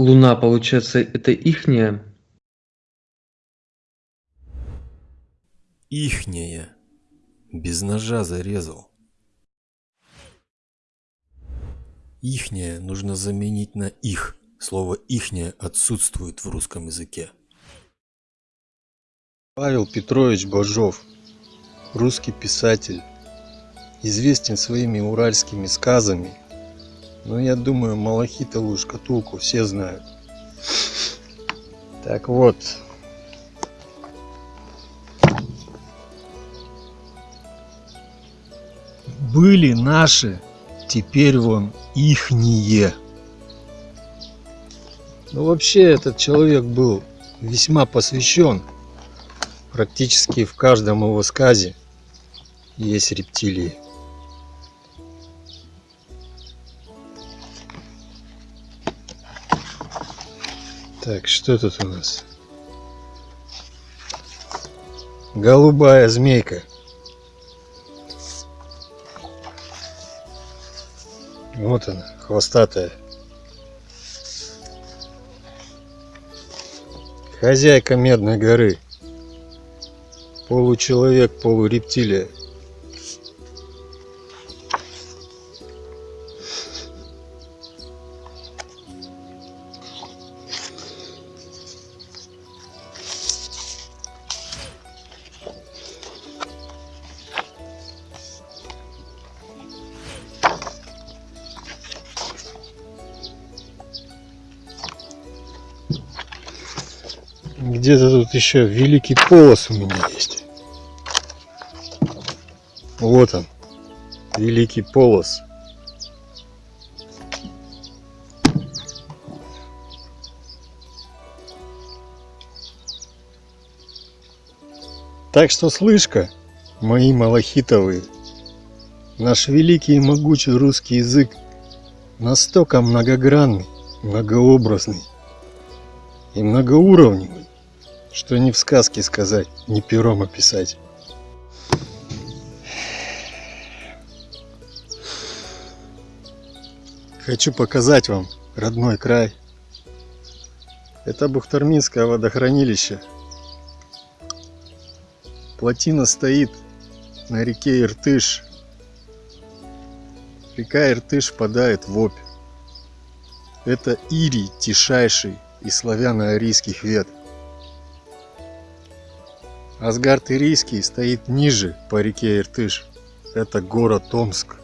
Луна, получается, это ихняя? Ихняя. Без ножа зарезал. Ихняя нужно заменить на их. Слово ихняя отсутствует в русском языке. Павел Петрович Бажов, русский писатель, известен своими уральскими сказами, но я думаю, малахитовую шкатулку все знают. Так вот, были наши, теперь вон ихние. Ну вообще этот человек был весьма посвящен. Практически в каждом его сказе есть рептилии. Так, что тут у нас? Голубая змейка. Вот она, хвостатая. Хозяйка Медной горы. Получеловек, полурептилия. Где-то тут еще великий полос у меня есть. Вот он, великий полос. Так что слышка, мои малахитовые, наш великий и могучий русский язык настолько многогранный, многообразный и многоуровневый, что ни в сказке сказать, ни пером описать. Хочу показать вам родной край. Это Бухтарминское водохранилище. Плотина стоит на реке Иртыш. Река Иртыш впадает в Обь. Это Ирий тишайший из славяно-арийских вет. Асгард Ирийский стоит ниже по реке Иртыш. Это город Омск.